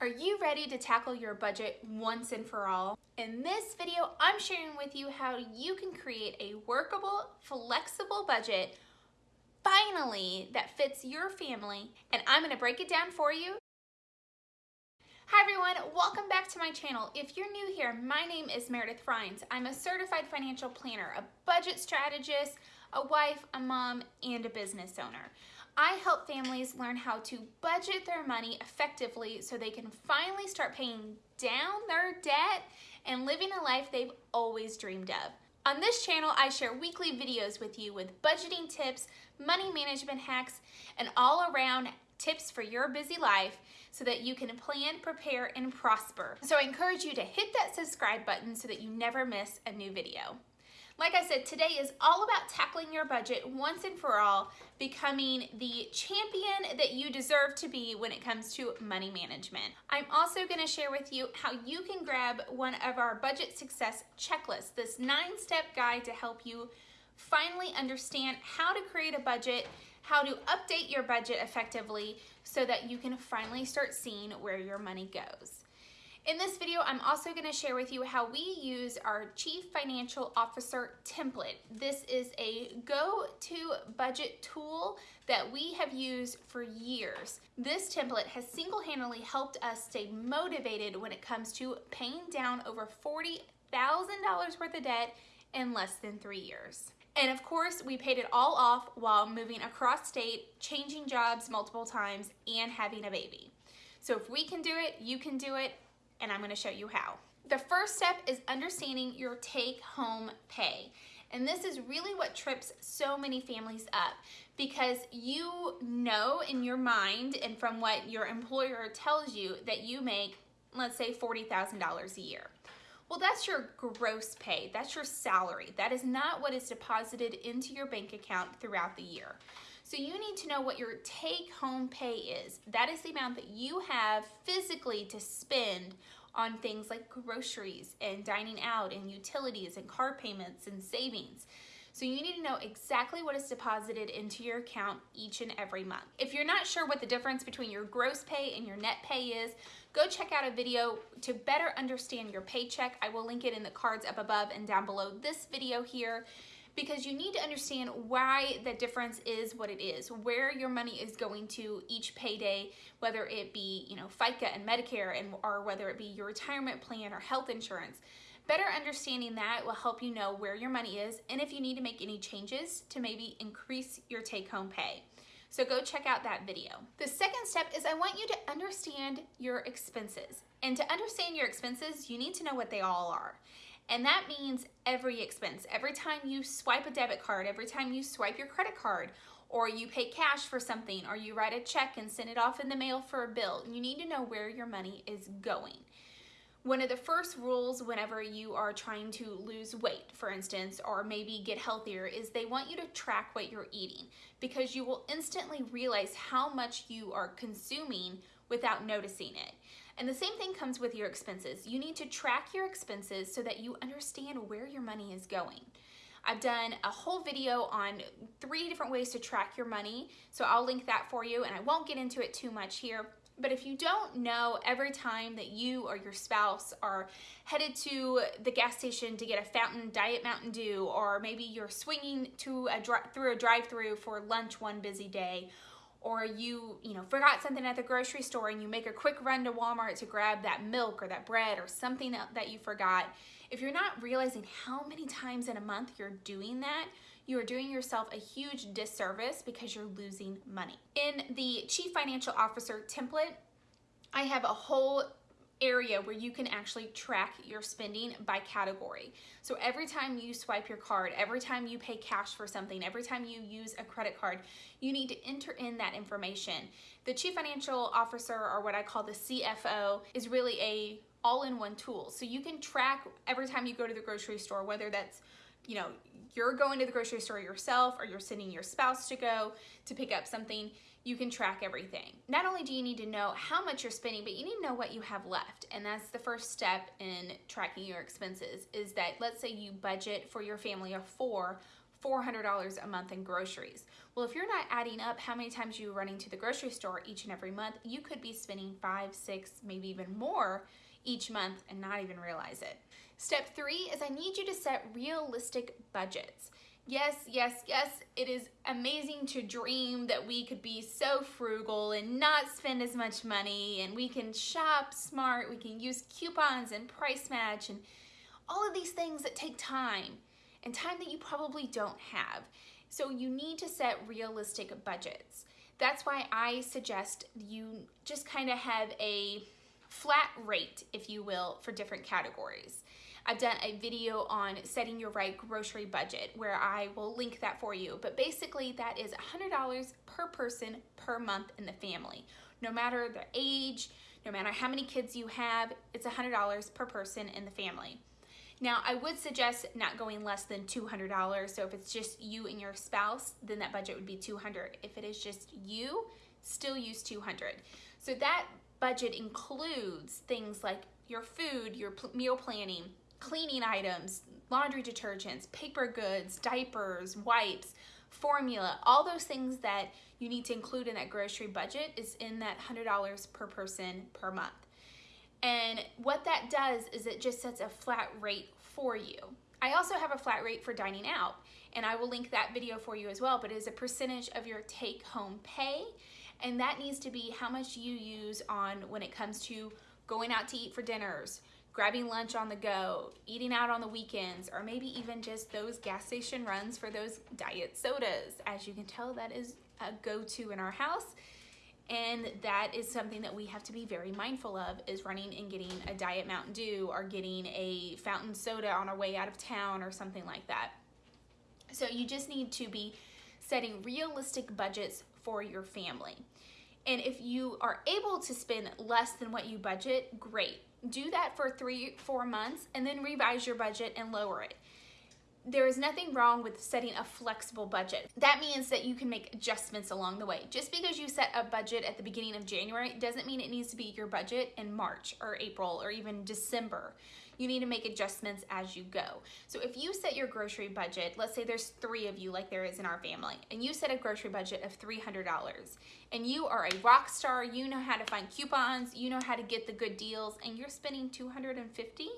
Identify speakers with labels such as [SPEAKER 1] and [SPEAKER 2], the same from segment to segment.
[SPEAKER 1] Are you ready to tackle your budget once and for all? In this video, I'm sharing with you how you can create a workable, flexible budget finally that fits your family and I'm gonna break it down for you. Hi everyone, welcome back to my channel. If you're new here, my name is Meredith Frines. I'm a certified financial planner, a budget strategist, a wife, a mom, and a business owner. I help families learn how to budget their money effectively so they can finally start paying down their debt and living a life they've always dreamed of. On this channel, I share weekly videos with you with budgeting tips, money management hacks, and all around tips for your busy life so that you can plan, prepare, and prosper. So I encourage you to hit that subscribe button so that you never miss a new video. Like I said, today is all about tackling your budget once and for all, becoming the champion that you deserve to be when it comes to money management. I'm also gonna share with you how you can grab one of our budget success checklists, this nine step guide to help you finally understand how to create a budget, how to update your budget effectively so that you can finally start seeing where your money goes. In this video, I'm also gonna share with you how we use our Chief Financial Officer template. This is a go-to budget tool that we have used for years. This template has single-handedly helped us stay motivated when it comes to paying down over $40,000 worth of debt in less than three years. And of course, we paid it all off while moving across state, changing jobs multiple times, and having a baby. So if we can do it, you can do it, and I'm gonna show you how. The first step is understanding your take home pay. And this is really what trips so many families up because you know in your mind and from what your employer tells you that you make, let's say $40,000 a year. Well, that's your gross pay. That's your salary. That is not what is deposited into your bank account throughout the year. So you need to know what your take home pay is. That is the amount that you have physically to spend on things like groceries and dining out and utilities and car payments and savings. So you need to know exactly what is deposited into your account each and every month. If you're not sure what the difference between your gross pay and your net pay is, go check out a video to better understand your paycheck. I will link it in the cards up above and down below this video here because you need to understand why the difference is what it is, where your money is going to each payday, whether it be, you know, FICA and Medicare and or whether it be your retirement plan or health insurance. Better understanding that will help you know where your money is and if you need to make any changes to maybe increase your take-home pay. So go check out that video. The second step is I want you to understand your expenses. And to understand your expenses, you need to know what they all are. And that means every expense. Every time you swipe a debit card, every time you swipe your credit card, or you pay cash for something, or you write a check and send it off in the mail for a bill, you need to know where your money is going. One of the first rules whenever you are trying to lose weight, for instance, or maybe get healthier, is they want you to track what you're eating because you will instantly realize how much you are consuming without noticing it. And the same thing comes with your expenses. You need to track your expenses so that you understand where your money is going. I've done a whole video on three different ways to track your money, so I'll link that for you and I won't get into it too much here. But if you don't know every time that you or your spouse are headed to the gas station to get a fountain diet Mountain Dew, or maybe you're swinging to a through a drive-through for lunch one busy day, or you, you know, forgot something at the grocery store and you make a quick run to Walmart to grab that milk or that bread or something that you forgot, if you're not realizing how many times in a month you're doing that, you are doing yourself a huge disservice because you're losing money. In the Chief Financial Officer template, I have a whole area where you can actually track your spending by category. So every time you swipe your card, every time you pay cash for something, every time you use a credit card, you need to enter in that information. The Chief Financial Officer, or what I call the CFO, is really a all-in-one tool. So you can track every time you go to the grocery store, whether that's you know, you're going to the grocery store yourself or you're sending your spouse to go to pick up something, you can track everything. Not only do you need to know how much you're spending, but you need to know what you have left. And that's the first step in tracking your expenses is that let's say you budget for your family of four $400 a month in groceries. Well, if you're not adding up how many times you're running to the grocery store each and every month, you could be spending five, six, maybe even more each month and not even realize it. Step three is I need you to set realistic budgets. Yes, yes, yes, it is amazing to dream that we could be so frugal and not spend as much money and we can shop smart, we can use coupons and price match and all of these things that take time and time that you probably don't have. So you need to set realistic budgets. That's why I suggest you just kind of have a flat rate, if you will, for different categories. I've done a video on setting your right grocery budget where I will link that for you. But basically that is $100 per person per month in the family. No matter the age, no matter how many kids you have, it's $100 per person in the family. Now, I would suggest not going less than $200. So if it's just you and your spouse, then that budget would be 200. If it is just you, still use 200. So that budget includes things like your food, your meal planning, cleaning items, laundry detergents, paper goods, diapers, wipes, formula, all those things that you need to include in that grocery budget is in that $100 per person per month. And what that does is it just sets a flat rate for you. I also have a flat rate for dining out, and I will link that video for you as well, but it is a percentage of your take home pay, and that needs to be how much you use on when it comes to going out to eat for dinners, grabbing lunch on the go, eating out on the weekends, or maybe even just those gas station runs for those diet sodas. As you can tell, that is a go-to in our house. And that is something that we have to be very mindful of is running and getting a Diet Mountain Dew or getting a fountain soda on our way out of town or something like that. So you just need to be setting realistic budgets for your family. And if you are able to spend less than what you budget, great do that for three, four months, and then revise your budget and lower it. There is nothing wrong with setting a flexible budget. That means that you can make adjustments along the way. Just because you set a budget at the beginning of January doesn't mean it needs to be your budget in March or April or even December you need to make adjustments as you go. So if you set your grocery budget, let's say there's three of you like there is in our family, and you set a grocery budget of $300, and you are a rock star, you know how to find coupons, you know how to get the good deals, and you're spending 250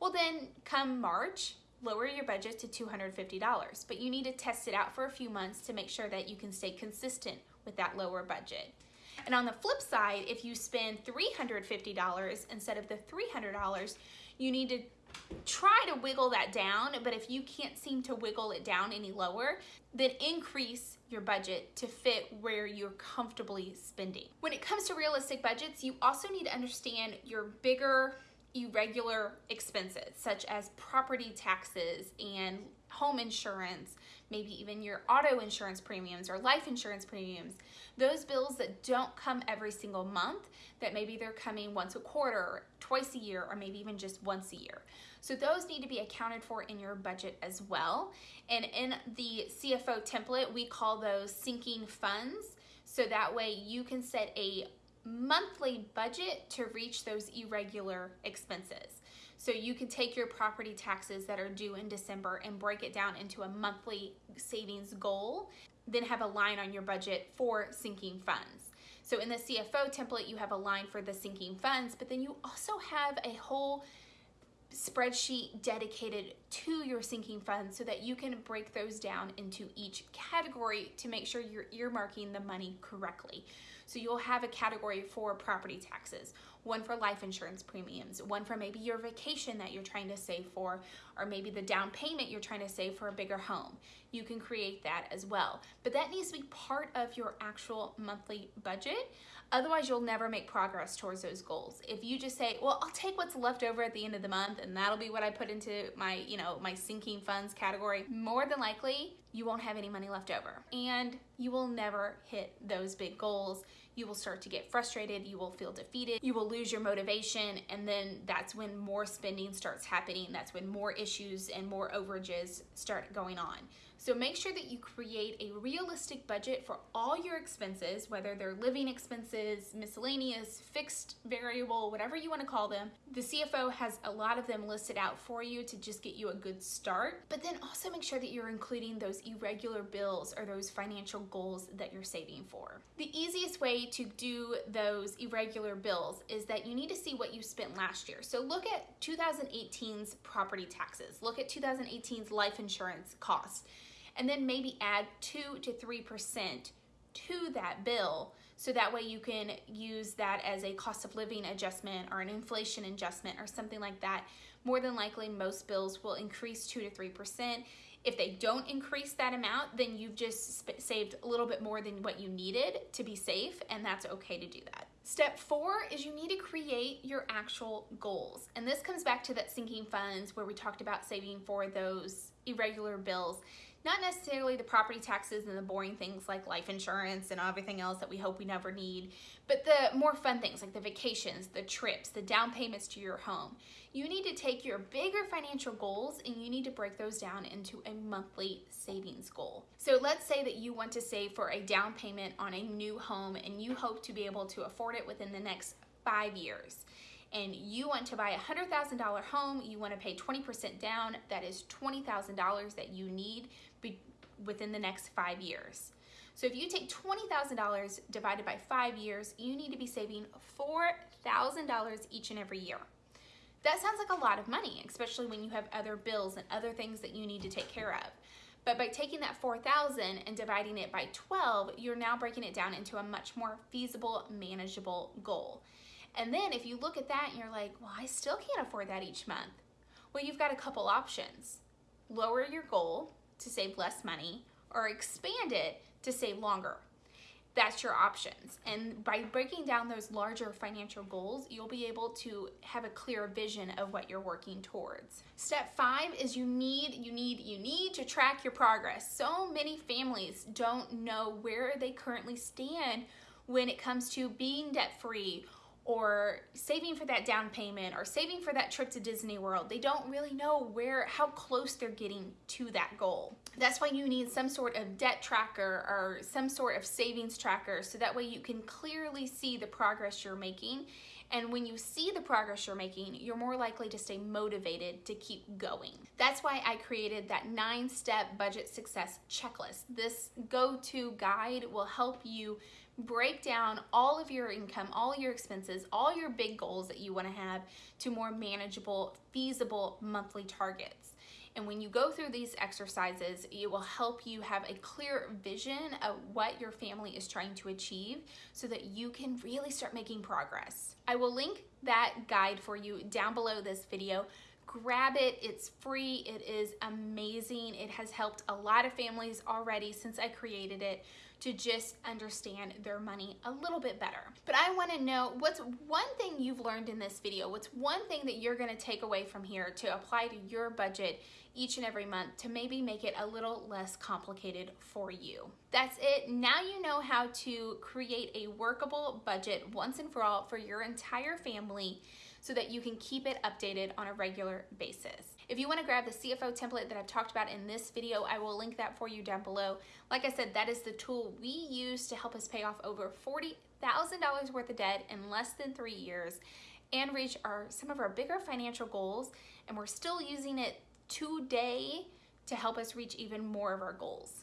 [SPEAKER 1] well then come March, lower your budget to $250, but you need to test it out for a few months to make sure that you can stay consistent with that lower budget. And on the flip side, if you spend $350 instead of the $300, you need to try to wiggle that down, but if you can't seem to wiggle it down any lower, then increase your budget to fit where you're comfortably spending. When it comes to realistic budgets, you also need to understand your bigger irregular expenses, such as property taxes and home insurance, maybe even your auto insurance premiums or life insurance premiums, those bills that don't come every single month, that maybe they're coming once a quarter, twice a year, or maybe even just once a year. So those need to be accounted for in your budget as well. And in the CFO template, we call those sinking funds. So that way you can set a monthly budget to reach those irregular expenses. So you can take your property taxes that are due in December and break it down into a monthly savings goal, then have a line on your budget for sinking funds. So in the CFO template, you have a line for the sinking funds, but then you also have a whole spreadsheet dedicated to your sinking funds so that you can break those down into each category to make sure you're earmarking the money correctly. So you'll have a category for property taxes, one for life insurance premiums, one for maybe your vacation that you're trying to save for, or maybe the down payment you're trying to save for a bigger home. You can create that as well. But that needs to be part of your actual monthly budget. Otherwise, you'll never make progress towards those goals. If you just say, well, I'll take what's left over at the end of the month and that'll be what I put into my, you know, my sinking funds category, more than likely, you won't have any money left over and you will never hit those big goals you will start to get frustrated, you will feel defeated, you will lose your motivation, and then that's when more spending starts happening. That's when more issues and more overages start going on. So make sure that you create a realistic budget for all your expenses, whether they're living expenses, miscellaneous, fixed, variable, whatever you want to call them. The CFO has a lot of them listed out for you to just get you a good start. But then also make sure that you're including those irregular bills or those financial goals that you're saving for. The easiest way to do those irregular bills is that you need to see what you spent last year. So look at 2018's property taxes. Look at 2018's life insurance costs and then maybe add 2 to 3% to that bill so that way you can use that as a cost of living adjustment or an inflation adjustment or something like that. More than likely, most bills will increase 2 to 3%. If they don't increase that amount, then you've just saved a little bit more than what you needed to be safe, and that's okay to do that. Step four is you need to create your actual goals. And this comes back to that sinking funds where we talked about saving for those irregular bills. Not necessarily the property taxes and the boring things like life insurance and everything else that we hope we never need, but the more fun things like the vacations, the trips, the down payments to your home. You need to take your bigger financial goals and you need to break those down into a monthly savings goal. So let's say that you want to save for a down payment on a new home and you hope to be able to afford it within the next five years and you want to buy a $100,000 home, you want to pay 20% down, that is $20,000 that you need within the next five years. So if you take $20,000 divided by five years, you need to be saving $4,000 each and every year. That sounds like a lot of money, especially when you have other bills and other things that you need to take care of. But by taking that 4,000 and dividing it by 12, you're now breaking it down into a much more feasible, manageable goal. And then if you look at that and you're like, well, I still can't afford that each month. Well, you've got a couple options. Lower your goal to save less money or expand it to save longer. That's your options. And by breaking down those larger financial goals, you'll be able to have a clear vision of what you're working towards. Step five is you need, you need, you need to track your progress. So many families don't know where they currently stand when it comes to being debt free or saving for that down payment or saving for that trip to Disney World. They don't really know where how close they're getting to that goal. That's why you need some sort of debt tracker or some sort of savings tracker so that way you can clearly see the progress you're making. And when you see the progress you're making, you're more likely to stay motivated to keep going. That's why I created that nine step budget success checklist. This go to guide will help you break down all of your income, all your expenses, all your big goals that you want to have to more manageable, feasible monthly targets. And when you go through these exercises, it will help you have a clear vision of what your family is trying to achieve so that you can really start making progress. I will link that guide for you down below this video grab it. It's free. It is amazing. It has helped a lot of families already since I created it to just understand their money a little bit better. But I wanna know what's one thing you've learned in this video? What's one thing that you're gonna take away from here to apply to your budget each and every month to maybe make it a little less complicated for you? That's it. Now you know how to create a workable budget once and for all for your entire family so that you can keep it updated on a regular basis. If you wanna grab the CFO template that I've talked about in this video, I will link that for you down below. Like I said, that is the tool we use to help us pay off over $40,000 worth of debt in less than three years and reach our some of our bigger financial goals. And we're still using it today to help us reach even more of our goals.